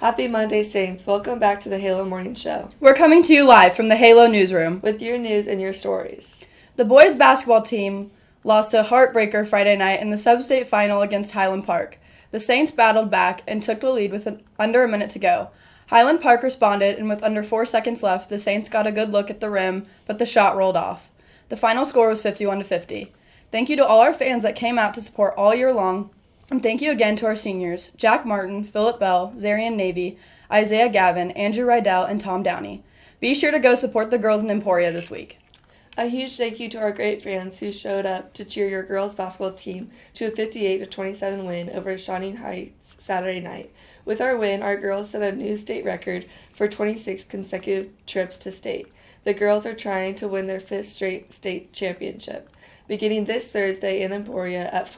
Happy Monday, Saints. Welcome back to the Halo Morning Show We're coming to you live from the Halo newsroom. with your news and your stories. The boys basketball team lost a heartbreaker Friday night in the sub-state final against Highland Park. The Saints battled back and took the lead with an, under a minute to go. Highland Park responded, and with under four seconds left, the Saints got a good look at the rim, but the shot rolled off. The final score was 51 to 50. Thank you to all our fans that came out to support all year long, and thank you again to our seniors Jack Martin, Philip Bell, Zarian Navy, Isaiah Gavin, Andrew Rydell, and Tom Downey. Be sure to go support the girls in Emporia this week. A huge thank you to our great fans who showed up to cheer your girls basketball team to a 58 27 win over Shawnee Heights Saturday night. With our win, our girls set a new state record for 26 consecutive trips to state. The girls are trying to win their fifth straight state championship, beginning this Thursday in Emporia at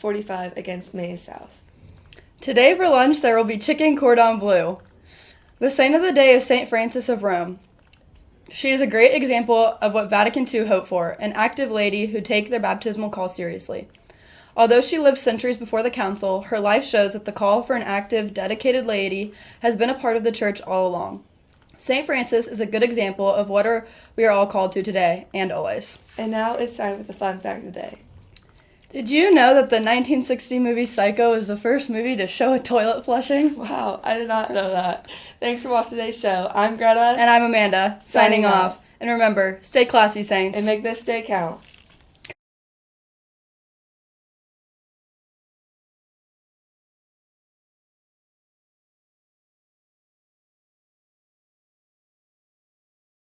4:45 against Maize South. Today for lunch there will be chicken cordon bleu. The saint of the day is Saint Frances of Rome. She is a great example of what Vatican II hoped for, an active lady who take their baptismal call seriously. Although she lived centuries before the council, her life shows that the call for an active, dedicated laity has been a part of the church all along. St. Frances is a good example of what are, we are all called to today and always. And now it's time for the fun fact of the day. Did you know that the 1960 movie Psycho is the first movie to show a toilet flushing? Wow, I did not know that. Thanks for watching today's show. I'm Greta, And I'm Amanda, signing, Signing off. off. And remember, stay classy, Saints. and make this day count.